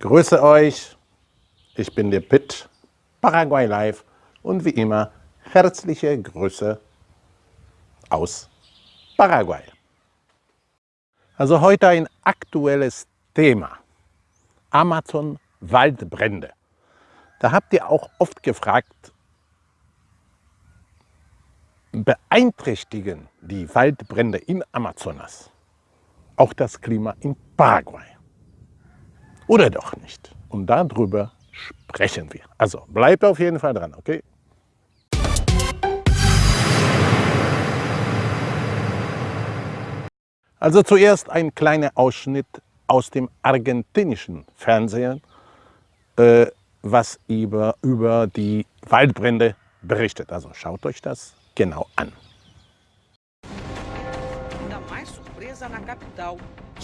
Grüße euch, ich bin der Pitt, Paraguay Live und wie immer herzliche Grüße aus Paraguay. Also heute ein aktuelles Thema, Amazon Waldbrände. Da habt ihr auch oft gefragt, beeinträchtigen die Waldbrände in Amazonas auch das Klima in Paraguay? Oder doch nicht? Und darüber sprechen wir. Also bleibt auf jeden Fall dran, okay? Also zuerst ein kleiner Ausschnitt aus dem argentinischen Fernsehen, äh, was über, über die Waldbrände berichtet. Also schaut euch das genau an.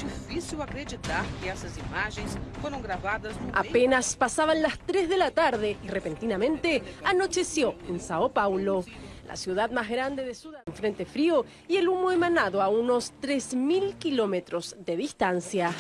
Difícil acreditar que essas imagens fueron grabadas Apenas pasaban las 3 de la tarde y repentinamente anocheció en Sao Paulo. La ciudad más grande de Sudán, frente frío y el humo emanado a unos 3.000 kilómetros de distancia.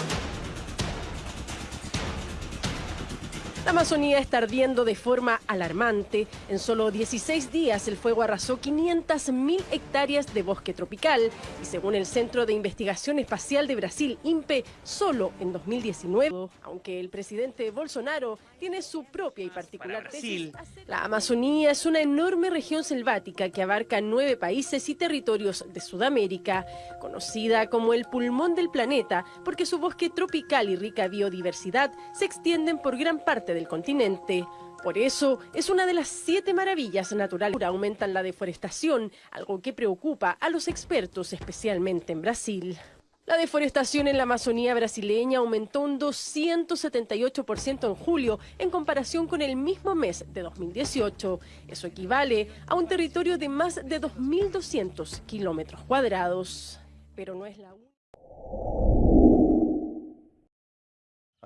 La Amazonía está ardiendo de forma alarmante. En solo 16 días el fuego arrasó 500.000 hectáreas de bosque tropical y según el Centro de Investigación Espacial de Brasil, INPE, solo en 2019, aunque el presidente Bolsonaro tiene su propia y particular tesis. La Amazonía es una enorme región selvática que abarca nueve países y territorios de Sudamérica, conocida como el pulmón del planeta porque su bosque tropical y rica biodiversidad se extienden por gran parte del continente. Por eso, es una de las siete maravillas naturales. Aumentan la deforestación, algo que preocupa a los expertos, especialmente en Brasil. La deforestación en la Amazonía brasileña aumentó un 278% en julio en comparación con el mismo mes de 2018. Eso equivale a un territorio de más de 2.200 kilómetros cuadrados. Pero no es la única.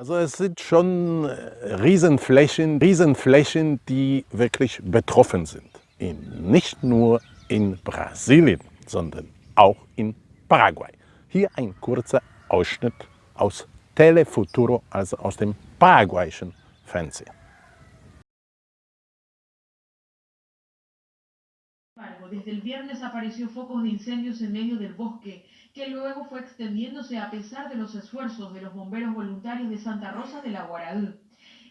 Also es sind schon äh, Riesenflächen, Riesenflächen, die wirklich betroffen sind. In, nicht nur in Brasilien, sondern auch in Paraguay. Hier ein kurzer Ausschnitt aus Telefuturo, also aus dem paraguayischen Fernsehen. Desde el viernes apareció focos de incendios en medio del bosque, que luego fue extendiéndose a pesar de los esfuerzos de los bomberos voluntarios de Santa Rosa de la Guaraú.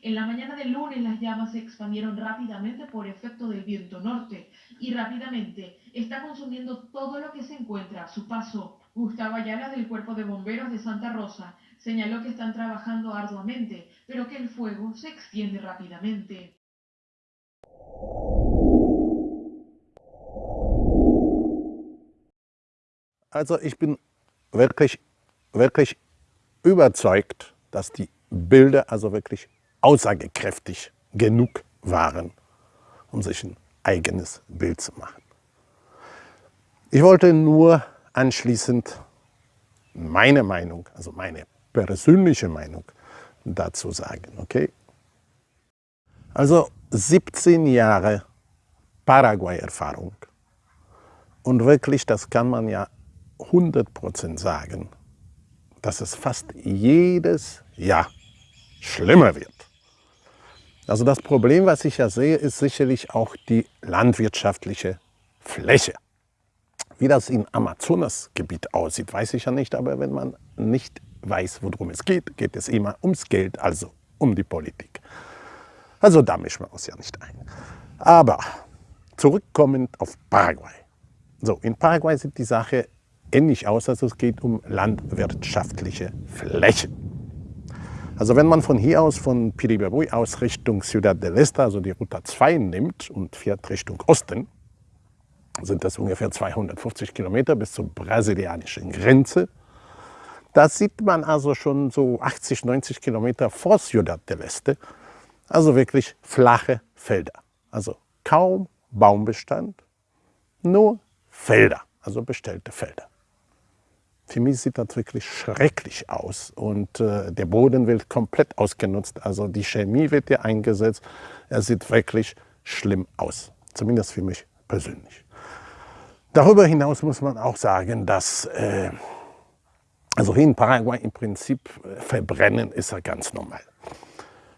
En la mañana del lunes las llamas se expandieron rápidamente por efecto del viento norte y rápidamente está consumiendo todo lo que se encuentra a su paso. Gustavo Ayala del Cuerpo de Bomberos de Santa Rosa señaló que están trabajando arduamente, pero que el fuego se extiende rápidamente. Also ich bin wirklich, wirklich überzeugt, dass die Bilder also wirklich aussagekräftig genug waren, um sich ein eigenes Bild zu machen. Ich wollte nur anschließend meine Meinung, also meine persönliche Meinung dazu sagen. Okay? Also 17 Jahre Paraguay-Erfahrung. Und wirklich, das kann man ja 100% sagen, dass es fast jedes Jahr schlimmer wird. Also das Problem, was ich ja sehe, ist sicherlich auch die landwirtschaftliche Fläche. Wie das im Amazonasgebiet aussieht, weiß ich ja nicht, aber wenn man nicht weiß, worum es geht, geht es immer ums Geld, also um die Politik. Also da mischen wir uns ja nicht ein. Aber zurückkommend auf Paraguay. So, in Paraguay sieht die Sache ähnlich aus, also es geht um landwirtschaftliche Flächen. Also wenn man von hier aus, von Piribabui aus Richtung Ciudad del Este, also die Route 2 nimmt und fährt Richtung Osten, sind das ungefähr 250 Kilometer bis zur brasilianischen Grenze. Da sieht man also schon so 80, 90 Kilometer vor Ciudad del Este, also wirklich flache Felder. Also kaum Baumbestand, nur Felder, also bestellte Felder. Für mich sieht das wirklich schrecklich aus und äh, der Boden wird komplett ausgenutzt. Also die Chemie wird hier eingesetzt. Er sieht wirklich schlimm aus, zumindest für mich persönlich. Darüber hinaus muss man auch sagen, dass äh, also hier in Paraguay im Prinzip äh, Verbrennen ist ja ganz normal.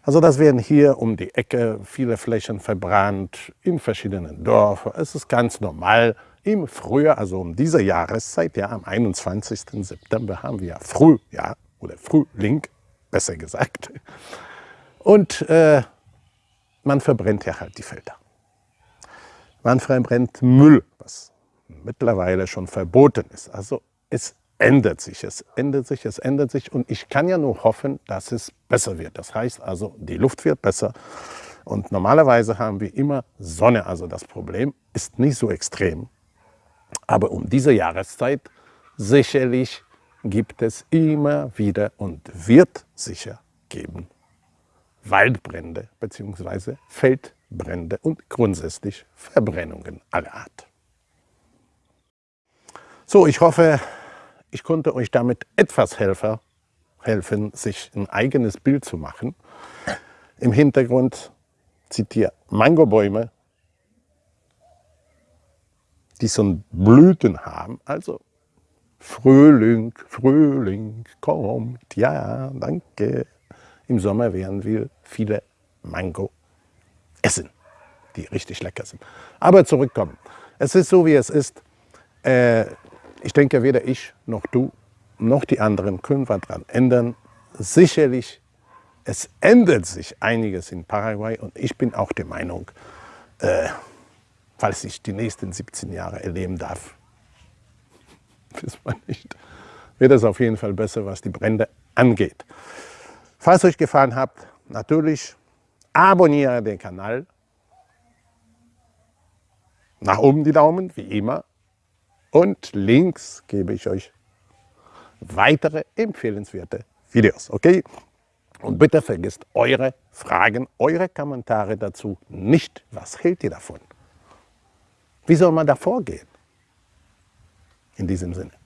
Also das werden hier um die Ecke viele Flächen verbrannt, in verschiedenen Dörfern. Es ist ganz normal. Im Frühjahr, also um diese Jahreszeit, ja, am 21. September haben wir Frühjahr oder Frühling, besser gesagt. Und äh, man verbrennt ja halt die Felder. Man verbrennt Müll, was mittlerweile schon verboten ist. Also es ändert sich, es ändert sich, es ändert sich und ich kann ja nur hoffen, dass es besser wird. Das heißt also, die Luft wird besser und normalerweise haben wir immer Sonne, also das Problem ist nicht so extrem. Aber um diese Jahreszeit sicherlich gibt es immer wieder und wird sicher geben Waldbrände bzw. Feldbrände und grundsätzlich Verbrennungen aller Art. So, ich hoffe, ich konnte euch damit etwas helfen, helfen, sich ein eigenes Bild zu machen. Im Hintergrund ihr Mangobäume, die so Blüten haben, also Frühling, Frühling kommt, ja, danke. Im Sommer werden wir viele Mango essen, die richtig lecker sind. Aber zurückkommen. Es ist so, wie es ist. Äh, ich denke, weder ich noch du noch die anderen können was daran ändern. Sicherlich, es ändert sich einiges in Paraguay und ich bin auch der Meinung, äh, falls ich die nächsten 17 Jahre erleben darf, wissen wir nicht, wird es auf jeden Fall besser, was die Brände angeht. Falls euch gefallen hat, natürlich abonniere den Kanal. Nach oben die Daumen, wie immer. Und links gebe ich euch weitere empfehlenswerte Videos. Okay? Und bitte vergesst eure Fragen, eure Kommentare dazu nicht. Was hält ihr davon? Wie soll man da vorgehen? In diesem Sinne.